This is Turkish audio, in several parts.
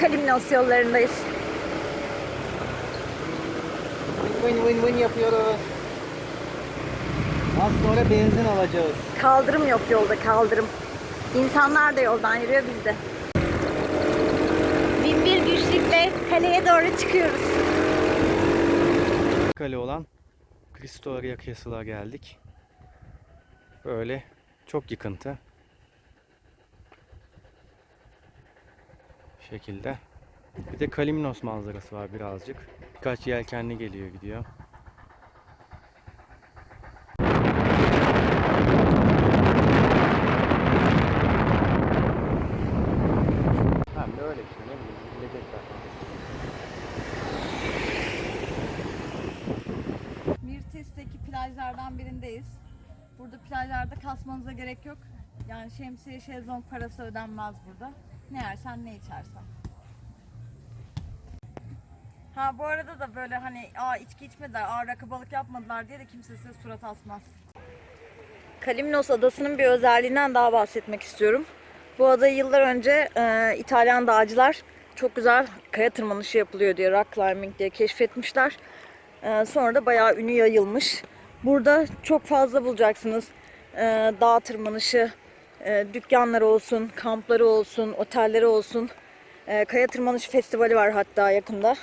Kalimnos yollarındayız. Win win win yapıyoruz. Az sonra benzin alacağız. Kaldırım yok yolda kaldırım. İnsanlar da yoldan yürüyor biz de. Bin bir güçlükle kaleye doğru çıkıyoruz. Kale olan Cristo Aria Castle'a geldik. Böyle çok yıkıntı. Şekilde. Bir de Kalimnos manzarası var birazcık. Birkaç yelkenli geliyor gidiyor. Yani şemsiye şezlong parası ödenmez burada. Ne yersen ne içersen. Ha bu arada da böyle hani aa içki içmediler, aa rakı balık yapmadılar diye de kimse size surat asmaz. Kalimnos adasının bir özelliğinden daha bahsetmek istiyorum. Bu adayı yıllar önce e, İtalyan dağcılar çok güzel kaya tırmanışı yapılıyor diye, rock climbing diye keşfetmişler. E, sonra da bayağı ünü yayılmış. Burada çok fazla bulacaksınız. E, dağ tırmanışı, e, dükkanları olsun, kampları olsun, otelleri olsun. E, kaya tırmanışı festivali var hatta yakında.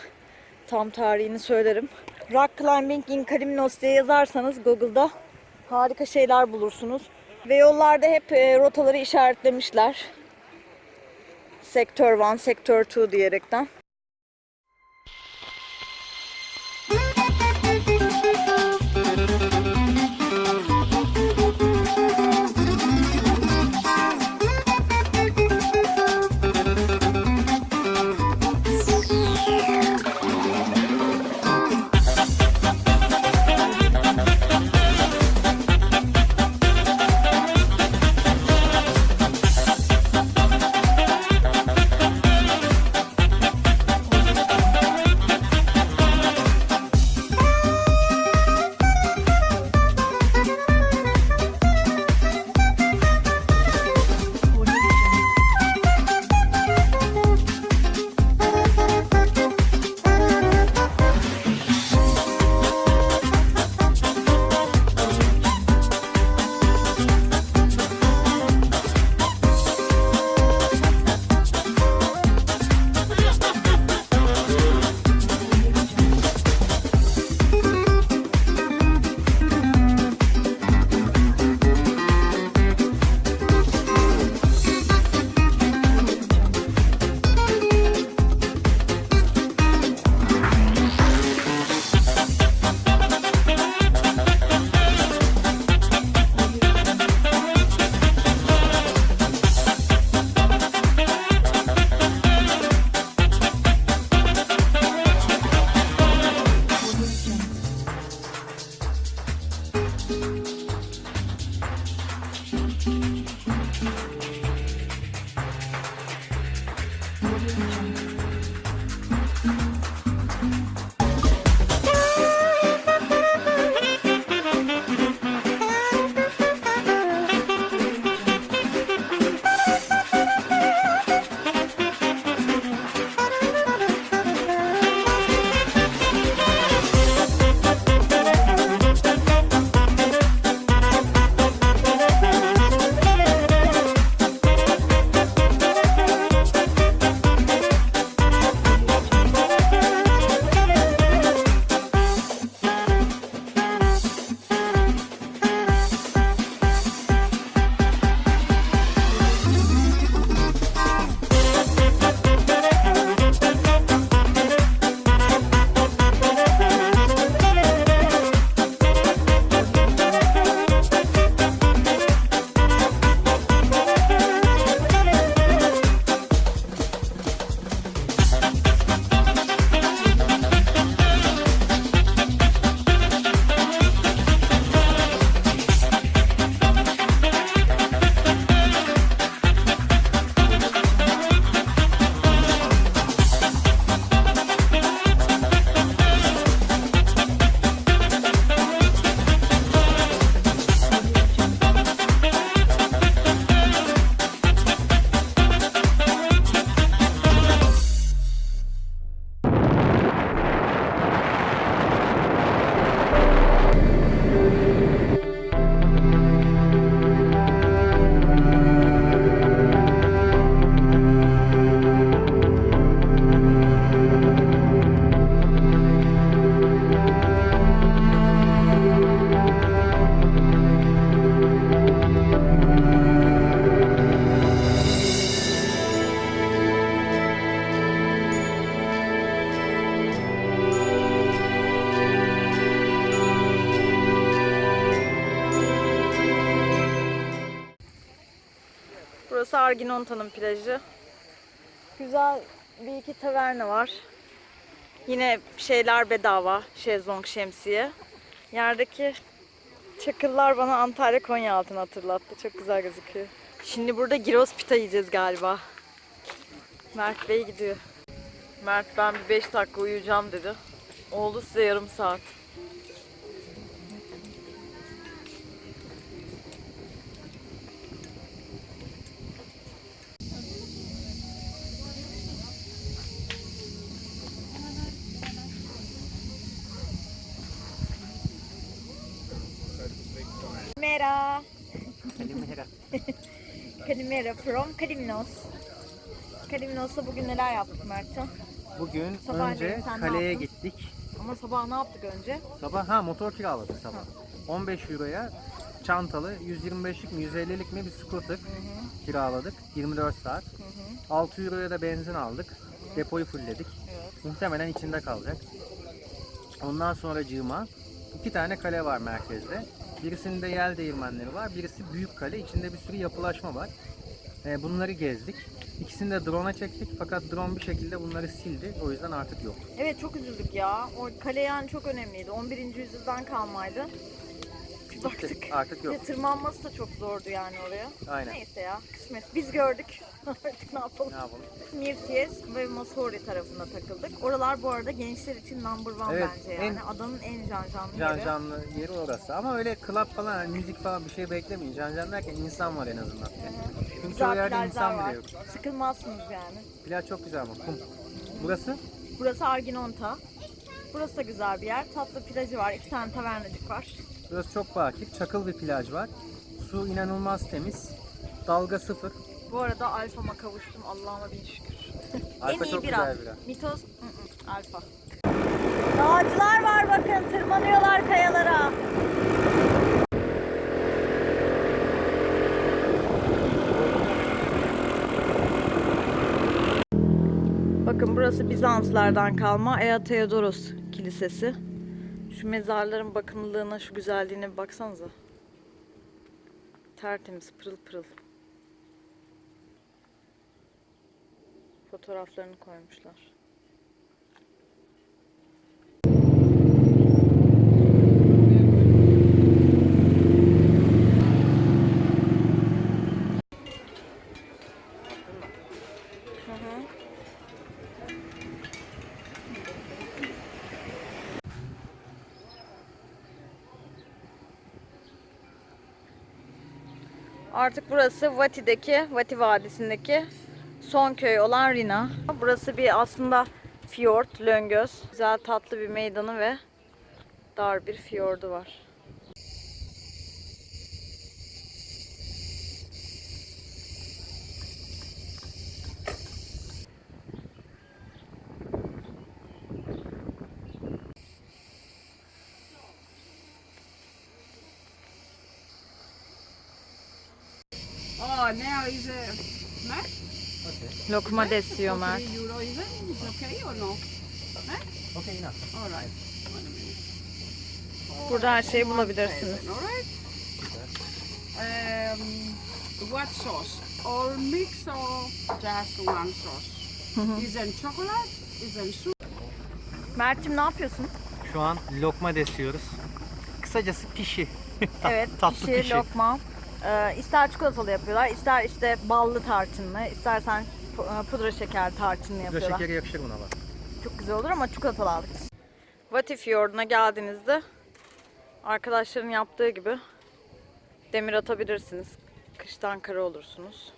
Tam tarihini söylerim. Rock Climbing in Kalimnos diye yazarsanız Google'da harika şeyler bulursunuz. Ve yollarda hep e, rotaları işaretlemişler. Sektör 1, Sektör 2 diyerekten. Arginonta'nın plajı. Güzel bir iki taverna var. Yine şeyler bedava. Şezlong, şemsiye. Yerdeki çakıllar bana Antalya Konyaaltı'nı hatırlattı. Çok güzel gözüküyor. Şimdi burada gyros pita yiyeceğiz galiba. Mert Bey gidiyor. Mert ben bir 5 dakika uyuyacağım dedi. Oldu size yarım saat. Kalimera from Kalimnos. Kalimnos'ta bugün neler yaptık Mert'e? Bugün Sabahleyin önce sen ne kaleye yaptın? gittik. Ama sabah ne yaptık önce? Sabah ha motor kiraladık sabah. 15 euroya çantalı 125'lik mi 150'lik mi bir scooter kiraladık 24 saat. 6 euroya da benzin aldık. Depoyu fullledik. Muhtemelen içinde kalacak. Ondan sonra cığıma iki tane kale var merkezde. Birisinde yel değirmenleri var. Birisi büyük kale. İçinde bir sürü yapılaşma var. Ee, bunları gezdik. İkisini de drone'a çektik fakat drone bir şekilde bunları sildi. O yüzden artık yok. Evet çok üzüldük ya. O kale yani çok önemliydi. 11. yüzyıldan kalmaydı. Baktık. Artık yok. Ve tırmanması da çok zordu yani oraya. Aynen. Neyse ya kısmet. Biz gördük. Artık ne yapalım. Ne yapalım? Mirties ve Masori tarafında takıldık. Oralar bu arada gençler için number one Evet, bence en- yani. Adanın en can canlı Can yeri. canlı yeri orası. Ama öyle club falan, hani müzik falan bir şey beklemeyin. Can can derken insan var en azından. Çünkü çoğu Güzel yerde plajlar insan var. bile yok. Sıkılmazsınız yani. Plaj çok güzel ama kum. Burası? Burası Arginonta. Burası da güzel bir yer. Tatlı plajı var. İki tane tavernacık var. Burası çok bakir. Çakıl bir plaj var. Su inanılmaz temiz. Dalga sıfır. Bu arada alfama kavuştum. Allah'ıma bin şükür. Alfa en iyi çok bira. güzel bira. Mitos, ı-ı, alfa. Dağcılar var bakın. Tırmanıyorlar kayalara. Bakın burası Bizanslardan kalma Ea Theodoros Kilisesi. Şu mezarların bakımlılığına, şu güzelliğine bir baksanıza. Tertemiz, pırıl pırıl. Fotoğraflarını koymuşlar. Artık burası Vati'deki, Vati Vadisi'ndeki son köy olan Rina. Burası bir aslında fiyort, löngöz. Güzel tatlı bir meydanı ve dar bir fiyordu var. Lokma desiyor Mert. 3 euro is it? Okay or no? Okey inan. All right. Burada her şeyi bulabilirsiniz. All right. Um, what sauce? All mix or just one sauce? is it chocolate? Is it soup? Mert'cim ne yapıyorsun? Şu an lokma desiyoruz. Kısacası pişi. Evet, Tatlı pişi, pişi. lokma. Ee, ister çikolatalı yapıyorlar, ister işte ballı tarçınlı, istersen pudra şeker tarçınlı Pudra yapıyorlar. şekeri yakışır buna bak. Çok güzel olur ama çikolatalı aldık. Vati Fiyordu'na geldiğinizde arkadaşların yaptığı gibi demir atabilirsiniz. Kıştan kara olursunuz.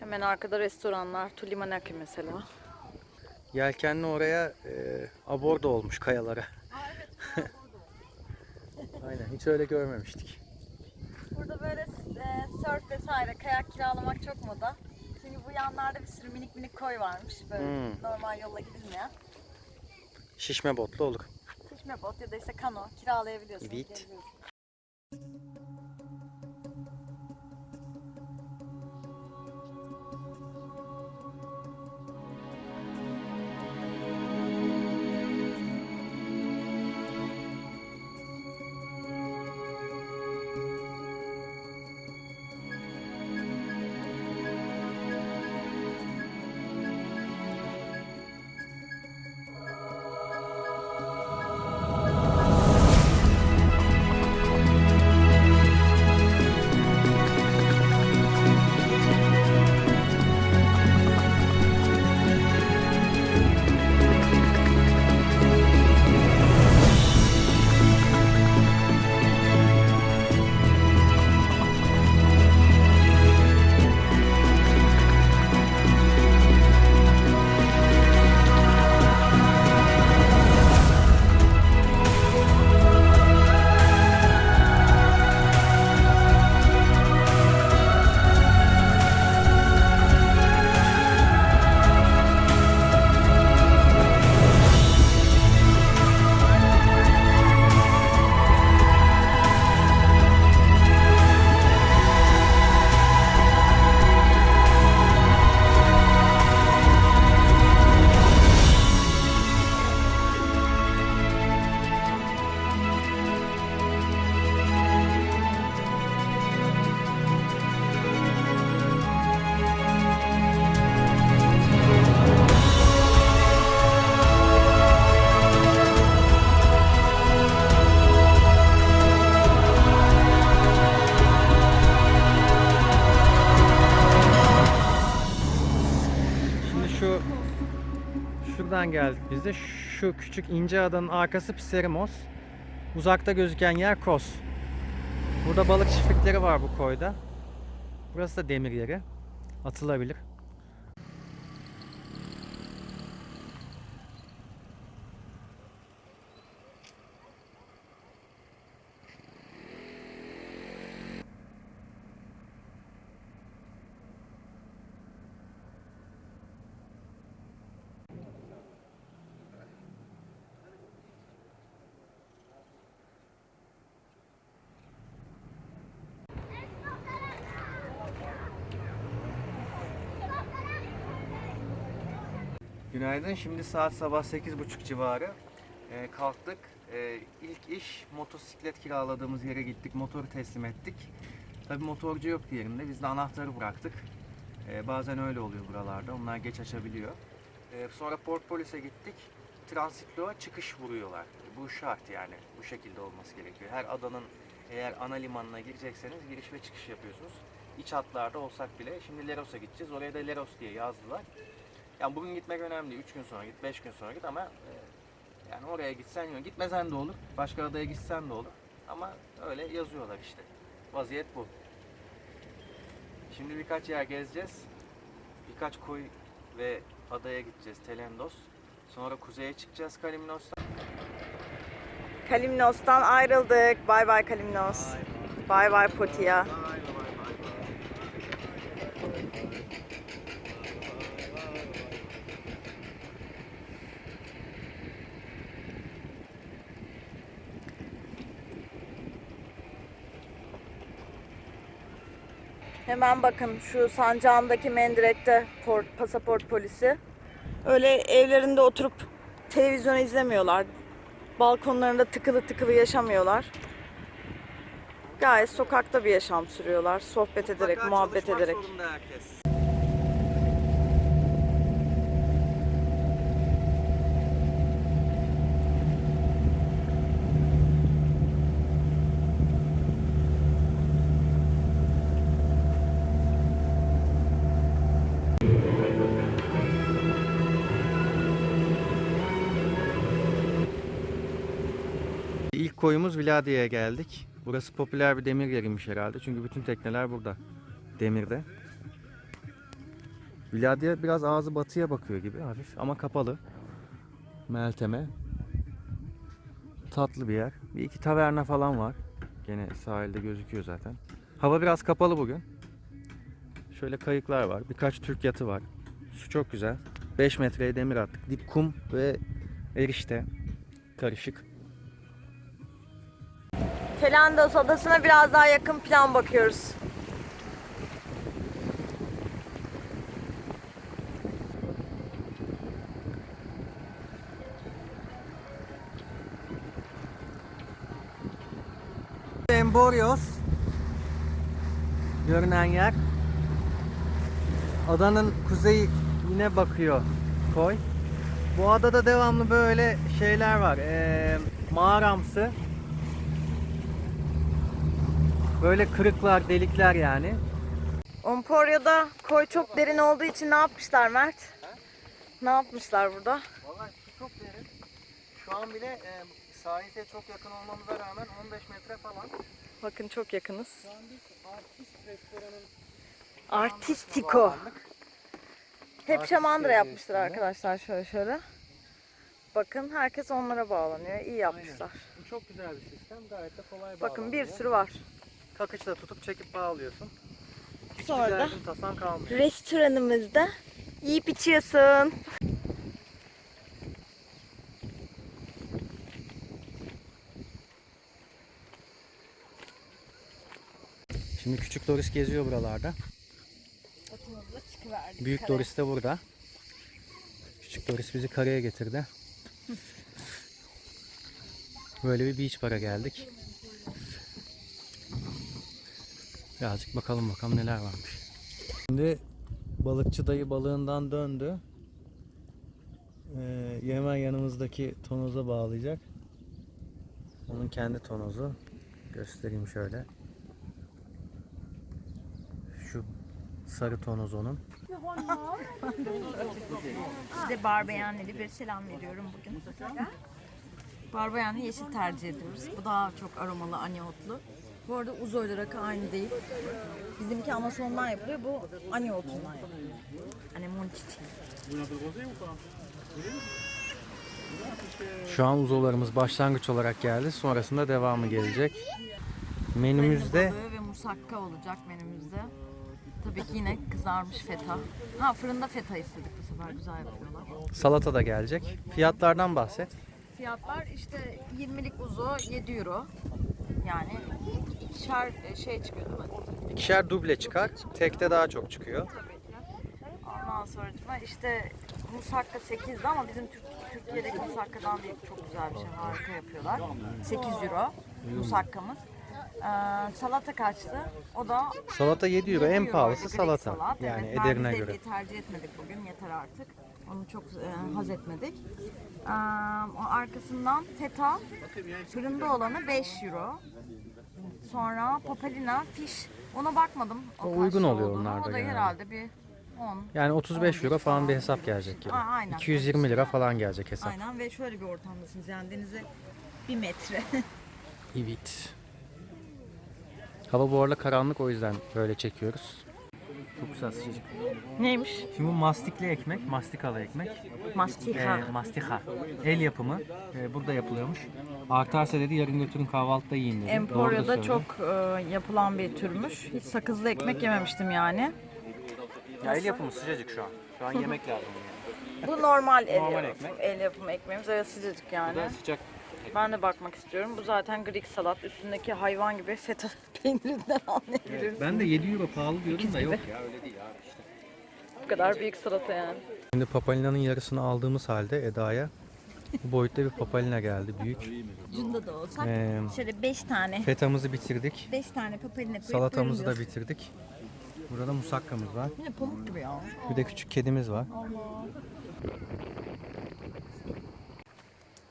Hemen arkada restoranlar, Tulimanaki mesela. Yelkenli oraya e, aborda olmuş kayalara. Aynen hiç öyle görmemiştik. Burada böyle surf vesaire, kayak kiralamak çok moda. Çünkü bu yanlarda bir sürü minik minik koy varmış. Böyle Hmm. normal yolla gidilmeyen. Şişme botlu olur. Şişme bot ya da işte kano kiralayabiliyorsunuz. Evet. geziyorsunuz. Şuradan geldik biz de. Şu küçük ince adanın arkası Pseremos. Uzakta gözüken yer Kos. Burada balık çiftlikleri var bu koyda. Burası da demir yeri. Atılabilir. Günaydın. Şimdi saat sabah 8.30 civarı. Ee, kalktık. Ee, ilk iş motosiklet kiraladığımız yere gittik. Motoru teslim ettik. Tabii motorcu yok yerinde. Biz de anahtarı bıraktık. Ee, bazen öyle oluyor buralarda. Onlar geç açabiliyor. Ee, sonra Port Polis'e gittik. Transitlo'a çıkış vuruyorlar. Bu şart yani. Bu şekilde olması gerekiyor. Her adanın eğer ana limanına girecekseniz giriş ve çıkış yapıyorsunuz. İç hatlarda olsak bile. Şimdi Leros'a gideceğiz. Oraya da Leros diye yazdılar. Yani bugün gitmek önemli değil. 3 gün sonra git, 5 gün sonra git ama e, yani oraya gitsen yok. Gitmesen de olur. Başka adaya gitsen de olur. Ama öyle yazıyorlar işte. Vaziyet bu. Şimdi birkaç yer gezeceğiz. Birkaç koy ve adaya gideceğiz. Telendos. Sonra kuzeye çıkacağız Kalimnos'tan. Kalimnos'tan ayrıldık. Bay bay Kalimnos. Bay bay Potia. Bay Hemen bakın şu sancağındaki mendirekte port, pasaport polisi. Öyle evlerinde oturup televizyon izlemiyorlar. Balkonlarında tıkılı tıkılı yaşamıyorlar. Gayet sokakta bir yaşam sürüyorlar. Sohbet ederek, Mutlaka muhabbet ederek. zorunda herkes. Koyumuz Viladiye'ye geldik. Burası popüler bir demir yeriymiş herhalde. Çünkü bütün tekneler burada. Demirde. Viladiye biraz ağzı batıya bakıyor gibi hafif ama kapalı. Melteme. Tatlı bir yer. Bir iki taverna falan var. Gene sahilde gözüküyor zaten. Hava biraz kapalı bugün. Şöyle kayıklar var. Birkaç Türk yatı var. Su çok güzel. 5 metreye demir attık. Dip kum ve erişte. Karışık. Telendos adasına biraz daha yakın plan bakıyoruz. Emborios görünen yer. Adanın kuzeyi yine bakıyor koy. Bu adada devamlı böyle şeyler var. Ee, mağaramsı. Böyle kırıklar, delikler yani. Omporyo'da koy çok derin olduğu için ne yapmışlar Mert? Ne yapmışlar burada? Vallahi su çok derin. Şu an bile e, sahile çok yakın olmamıza rağmen 15 metre falan. Bakın çok yakınız. Şu an biz artist restoranın Artistiko. Hep Artist şamandıra üstünde. arkadaşlar şöyle şöyle. Bakın herkes onlara bağlanıyor. İyi yapmışlar. Bu çok güzel bir sistem. Gayet de kolay Bakın bir bağlanıyor. sürü var. Kakıçla tutup çekip bağlıyorsun. Hiçbir Sonra da derdin tasan kalmıyor. restoranımızda yiyip içiyorsun. Şimdi küçük Doris geziyor buralarda. Atımızla çıkıverdik. Büyük Doris de burada. Küçük Doris bizi karaya getirdi. Böyle bir beach bara geldik. Birazcık bakalım bakalım neler varmış. Şimdi balıkçı dayı balığından döndü. Ee, hemen yanımızdaki tonoza bağlayacak. Onun kendi tonozu. Göstereyim şöyle. Şu sarı tonoz onun. Size barbeyenleri bir selam veriyorum bugün. Barbeyenli yeşil tercih ediyoruz. Bu daha çok aromalı, aniotlu. Bu arada uzoyla rakı aynı değil. Bizimki Amazon'dan yapılıyor. Bu aniotundan yapılıyor. Anemon çiçeği. Şu an uzolarımız başlangıç olarak geldi. Sonrasında devamı gelecek. Menümüzde Balığı ve musakka olacak menümüzde. Tabii ki yine kızarmış feta. Ha fırında feta istedik bu sefer güzel yapıyorlar. salata da gelecek. Fiyatlardan bahset. Fiyatlar işte 20'lik uzo 7 euro. Yani ikişer e, şey çıkıyor değil mi? İkişer duble çıkar. Tekte daha çok çıkıyor. Ondan sonra işte musakka 8'di ama bizim Türk, Türkiye'deki musakkadan değil. Çok güzel bir şey. Harika yapıyorlar. 8 euro musakkamız. Ee, salata kaçtı? O da Salata 7 euro. 7 En pahalısı salata. salat. Yani evet, ederine ben göre. tercih etmedik bugün. Yeter artık. Onu çok e, haz etmedik. Ee, o arkasından feta fırında olanı 5 euro. Sonra papalina, fish. Ona bakmadım. O uygun lira oluyor olduğunu. onlar da O da genelde. herhalde bir 10. Yani 35 euro falan bir hesap gelecek gibi. Aa, aynen. 220 lira falan gelecek hesap. Aynen ve şöyle bir ortamdasınız yani denize bir metre. Evet. Hava bu arada karanlık o yüzden böyle çekiyoruz. Çok güzel sıcacık. Neymiş? Şimdi bu mastikli ekmek, mastikalı ekmek. Mastika. Ee, mastika. El yapımı. Ee, burada yapılıyormuş. Artarsa dedi yarın götürün kahvaltıda yiyin dedi. Doğru da Emporia'da çok e, yapılan bir türmüş. Hiç sakızlı ekmek yememiştim yani. Ya el yapımı sıcacık şu an. Şu an yemek lazım. bunu Bu normal el, Normal yapımı, ekmek. el yapımı ekmeğimiz. Evet sıcacık yani. yani. Sıcak. Ben de bakmak istiyorum. Bu zaten Greek salat. Üstündeki hayvan gibi feta peynirinden anlayabiliriz. Ben de 7 euro pahalı diyordum da gibi. yok ya öyle değil abi işte. Bu kadar büyük salata yani. Şimdi papalina'nın yarısını aldığımız halde Eda'ya bu boyutta bir papalina geldi büyük. Ucunda da olsak. Ee, Şöyle 5 tane. fetamızı bitirdik. 5 tane papalina koyup Salatamızı da bitirdik. Burada da musakkamız var. Yine pamuk gibi ya. Bir de küçük kedimiz var.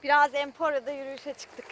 Biraz Emporia'da yürüyüşe çıktık.